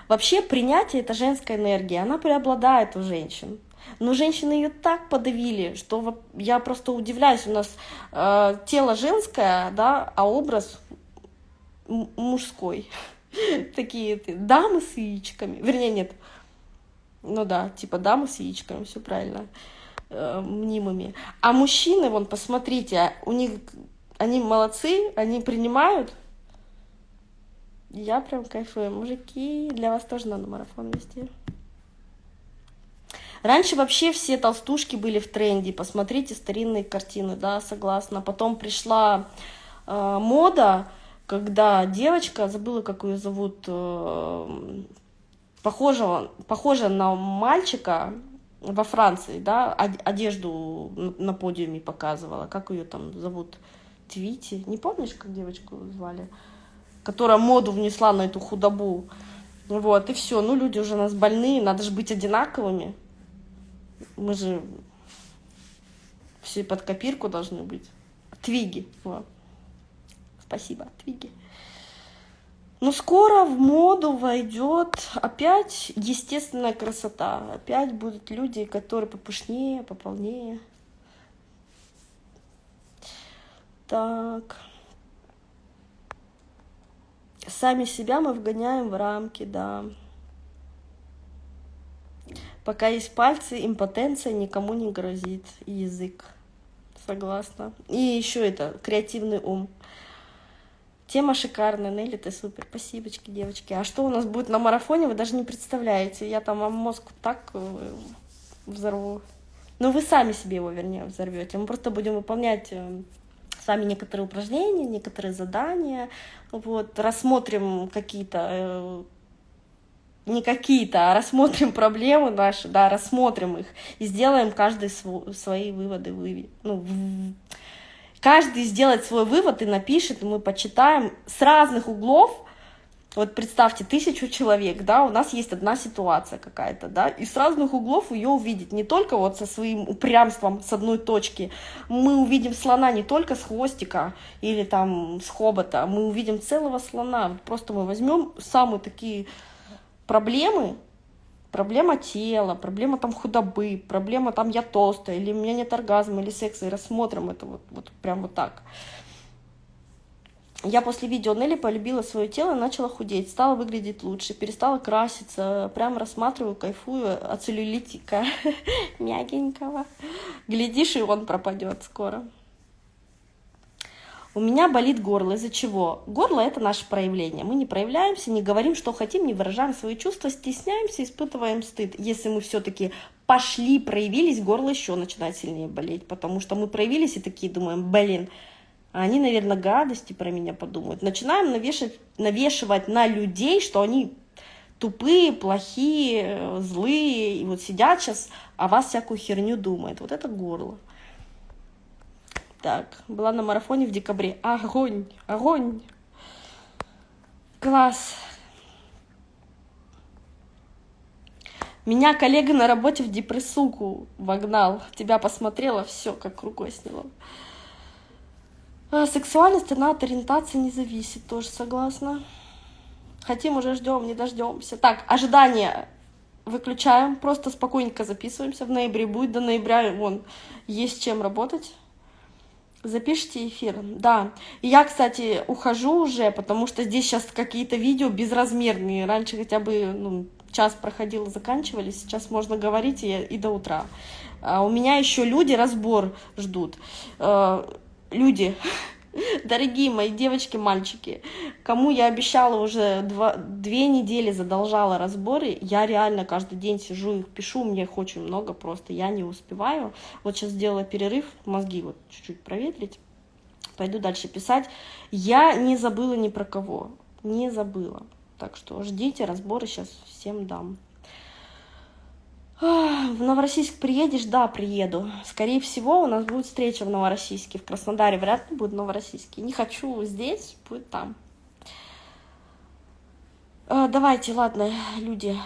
Вообще принятие — это женская энергия, она преобладает у женщин. Но женщины ее так подавили, что я просто удивляюсь. У нас э, тело женское, да, а образ мужской. Такие дамы с яичками. Вернее, нет, ну да, типа дамы с яичками, все правильно, э, мнимыми. А мужчины, вон, посмотрите, у них, они молодцы, они принимают. Я прям кайфую. Мужики, для вас тоже надо марафон вести. Раньше вообще все толстушки были в тренде. Посмотрите старинные картины, да, согласна. Потом пришла э, мода, когда девочка, забыла, как ее зовут, э, похожего, похожа на мальчика во Франции, да, одежду на подиуме показывала. Как ее там зовут? Твити. Не помнишь, как девочку звали? Которая моду внесла на эту худобу. Вот, и все. Ну, люди уже у нас больные, надо же быть одинаковыми. Мы же все под копирку должны быть. Твиги. Вот. Спасибо, Твиги. Но скоро в моду войдет опять естественная красота. Опять будут люди, которые попышнее, пополнее. Так. Сами себя мы вгоняем в рамки, да. Пока есть пальцы, импотенция никому не грозит. язык. Согласна. И еще это, креативный ум. Тема шикарная, Нелли, ты супер. Спасибо, девочки. А что у нас будет на марафоне, вы даже не представляете. Я там вам мозг так э, взорву. Ну, вы сами себе его, вернее, взорвете. Мы просто будем выполнять э, с вами некоторые упражнения, некоторые задания. Вот, рассмотрим какие-то э, не какие-то, а рассмотрим проблемы наши, да, рассмотрим их и сделаем каждый св свои выводы. Вы, ну, каждый сделает свой вывод и напишет, и мы почитаем с разных углов. Вот представьте, тысячу человек, да, у нас есть одна ситуация какая-то, да, и с разных углов ее увидеть, не только вот со своим упрямством с одной точки, мы увидим слона не только с хвостика или там с хобота, мы увидим целого слона, просто мы возьмем самые такие проблемы, проблема тела, проблема там худобы, проблема там я толстая, или у меня нет оргазма, или секса, и рассмотрим это вот, вот прям вот так. Я после видео Нелли полюбила свое тело, начала худеть, стала выглядеть лучше, перестала краситься, прям рассматриваю, кайфую от целлюлитика мягенького. Глядишь, и он пропадет скоро. У меня болит горло. Из-за чего? Горло – это наше проявление. Мы не проявляемся, не говорим, что хотим, не выражаем свои чувства, стесняемся, испытываем стыд. Если мы все-таки пошли, проявились, горло еще начинает сильнее болеть, потому что мы проявились и такие думаем, блин, они, наверное, гадости про меня подумают. Начинаем навешивать, навешивать на людей, что они тупые, плохие, злые, и вот сидят сейчас, а вас всякую херню думают. Вот это горло. Так, была на марафоне в декабре. Огонь, огонь. Класс. Меня коллега на работе в депрессуку вогнал. Тебя посмотрела, все, как рукой сняло. А, сексуальность, она от ориентации не зависит, тоже согласна. Хотим, уже ждем, не дождемся. Так, ожидания выключаем, просто спокойненько записываемся. В ноябре будет, до ноября вон есть чем работать. Запишите эфир, да. я, кстати, ухожу уже, потому что здесь сейчас какие-то видео безразмерные. Раньше хотя бы ну, час проходил, заканчивались, сейчас можно говорить и, и до утра. А у меня еще люди разбор ждут. Э, люди, Дорогие мои девочки, мальчики, кому я обещала уже два, две недели, задолжала разборы, я реально каждый день сижу их пишу, мне их очень много просто, я не успеваю. Вот сейчас сделала перерыв, мозги вот чуть-чуть проветрить, пойду дальше писать. Я не забыла ни про кого, не забыла. Так что ждите, разборы сейчас всем дам. В Новороссийск приедешь? Да, приеду. Скорее всего, у нас будет встреча в Новороссийске. В Краснодаре вряд ли будет в Новороссийске. Не хочу здесь, будет там. А, давайте, ладно, люди,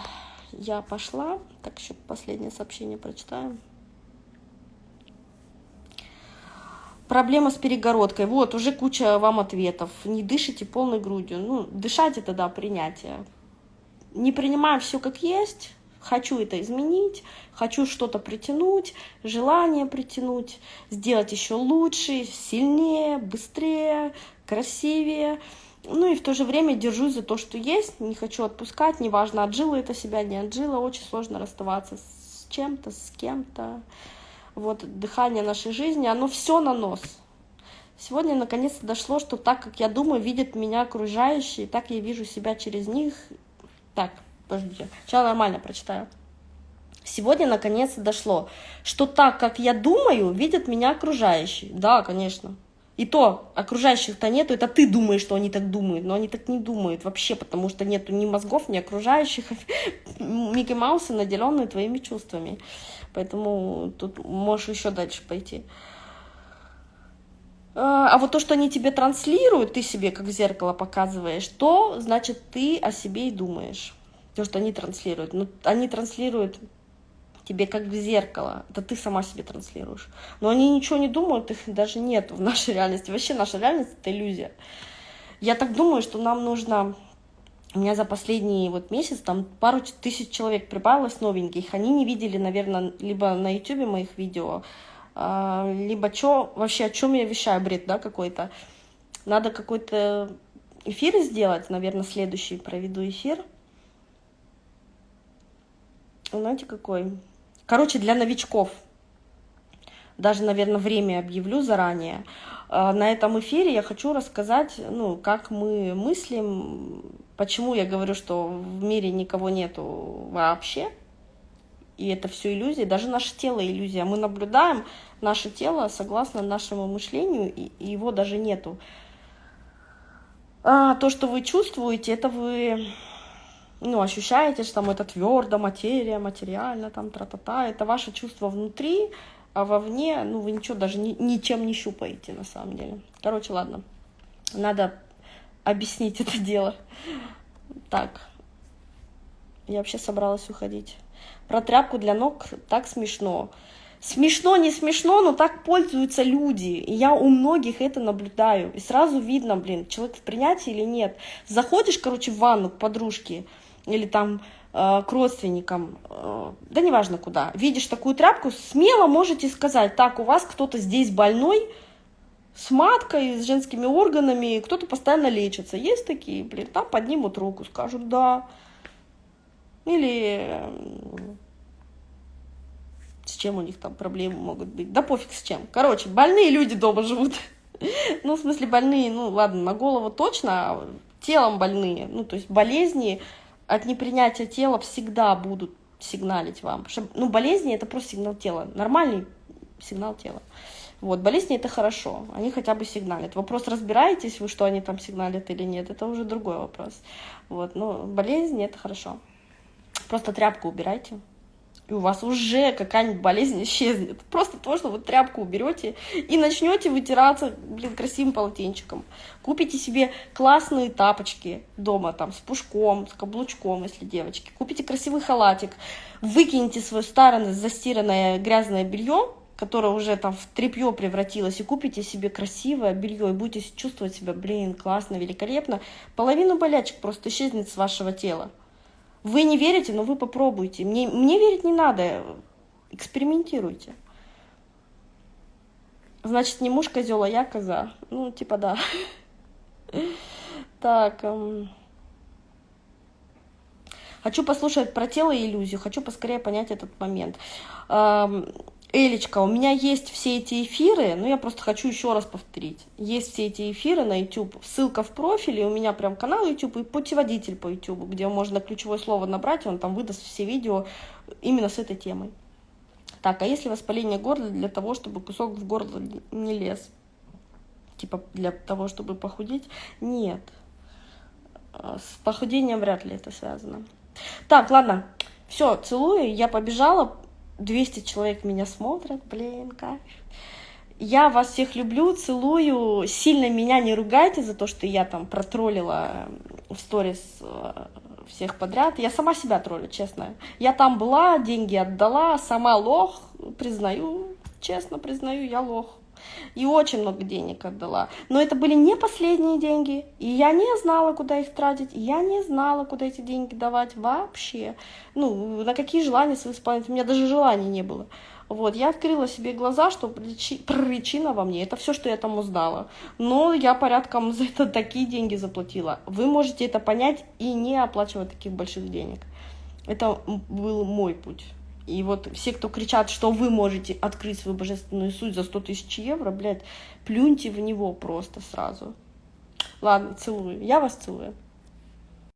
я пошла. Так, еще последнее сообщение прочитаю. Проблема с перегородкой. Вот, уже куча вам ответов. Не дышите полной грудью. Ну, дышать это, да, принятие. Не принимаем все как есть хочу это изменить, хочу что-то притянуть, желание притянуть, сделать еще лучше, сильнее, быстрее, красивее. Ну и в то же время держусь за то, что есть, не хочу отпускать, неважно, отжила это себя, не отжила, очень сложно расставаться с чем-то, с кем-то. Вот дыхание нашей жизни, оно все на нос. Сегодня наконец-то дошло, что так, как я думаю, видят меня окружающие, так я вижу себя через них. Так, подождите, сейчас нормально прочитаю. Сегодня наконец дошло, что так, как я думаю, видят меня окружающие. Да, конечно. И то окружающих-то нету, это ты думаешь, что они так думают, но они так не думают вообще, потому что нету ни мозгов, ни окружающих. Микки Маусы наделенные твоими чувствами. Поэтому тут можешь еще дальше пойти. А, а вот то, что они тебе транслируют, ты себе как в зеркало показываешь, то значит ты о себе и думаешь то, что они транслируют. Ну, они транслируют тебе как в зеркало. Это ты сама себе транслируешь. Но они ничего не думают, их даже нет в нашей реальности. Вообще наша реальность — это иллюзия. Я так думаю, что нам нужно... У меня за последний вот месяц там пару тысяч человек прибавилось новеньких. Они не видели, наверное, либо на ютубе моих видео, а, либо что вообще, о чем я вещаю, бред, да, какой-то. Надо какой-то эфир сделать, наверное, следующий проведу эфир. Знаете, какой? Короче, для новичков. Даже, наверное, время объявлю заранее. А, на этом эфире я хочу рассказать, ну, как мы мыслим, почему я говорю, что в мире никого нету вообще, и это все иллюзия, даже наше тело иллюзия. Мы наблюдаем наше тело согласно нашему мышлению, и его даже нету. А, то, что вы чувствуете, это вы ну, ощущаете, что там это твердо, материя, материально, там, тра-та-та, это ваше чувство внутри, а вовне, ну, вы ничего даже ни, ничем не щупаете, на самом деле. Короче, ладно, надо объяснить это дело. Так, я вообще собралась уходить. Про тряпку для ног так смешно. Смешно, не смешно, но так пользуются люди. И я у многих это наблюдаю. И сразу видно, блин, человек в принятии или нет. Заходишь, короче, в ванну к подружке или там Э, к родственникам, э, да неважно куда, видишь такую тряпку, смело можете сказать, так, у вас кто-то здесь больной, с маткой, с женскими органами, кто-то постоянно лечится. Есть такие, блин, там поднимут руку, скажут «да». Или с чем у них там проблемы могут быть. Да пофиг с чем. Короче, больные люди дома живут. Ну, в смысле, больные, ну, ладно, на голову точно, а телом больные. Ну, то есть болезни, от непринятия тела всегда будут сигналить вам. Что, ну, болезни — это просто сигнал тела, нормальный сигнал тела. Вот, болезни — это хорошо, они хотя бы сигналят. Вопрос, разбираетесь вы, что они там сигналят или нет, это уже другой вопрос. Вот, но болезни — это хорошо. Просто тряпку убирайте и у вас уже какая-нибудь болезнь исчезнет. Просто то, что вы тряпку уберете и начнете вытираться, блин, красивым полотенчиком. Купите себе классные тапочки дома, там, с пушком, с каблучком, если девочки. Купите красивый халатик, выкиньте свое старое, застиранное грязное белье, которое уже там в тряпье превратилось, и купите себе красивое белье, и будете чувствовать себя, блин, классно, великолепно. Половину болячек просто исчезнет с вашего тела. Вы не верите, но вы попробуйте. Мне, мне верить не надо. Экспериментируйте. Значит, не муж козел, а я коза. Ну, типа да. Так. Эм... Хочу послушать про тело и иллюзию. Хочу поскорее понять этот момент. Элечка, у меня есть все эти эфиры, но я просто хочу еще раз повторить. Есть все эти эфиры на YouTube, ссылка в профиле, у меня прям канал YouTube и путеводитель по YouTube, где можно ключевое слово набрать, и он там выдаст все видео именно с этой темой. Так, а если воспаление горла для того, чтобы кусок в горло не лез? Типа для того, чтобы похудеть? Нет. А, с похудением вряд ли это связано. Так, ладно, все, целую, я побежала, 200 человек меня смотрят, блин, кайф. Я вас всех люблю, целую, сильно меня не ругайте за то, что я там протроллила в сторис э, всех подряд. Я сама себя троллю, честно. Я там была, деньги отдала, сама лох, признаю, честно признаю, я лох и очень много денег отдала. Но это были не последние деньги, и я не знала, куда их тратить, я не знала, куда эти деньги давать вообще. Ну, на какие желания свои исполнять, у меня даже желаний не было. Вот, я открыла себе глаза, что причина во мне, это все, что я там узнала. Но я порядком за это такие деньги заплатила. Вы можете это понять и не оплачивать таких больших денег. Это был мой путь. И вот все, кто кричат, что вы можете открыть свою божественную суть за 100 тысяч евро, блядь, плюньте в него просто сразу. Ладно, целую. Я вас целую.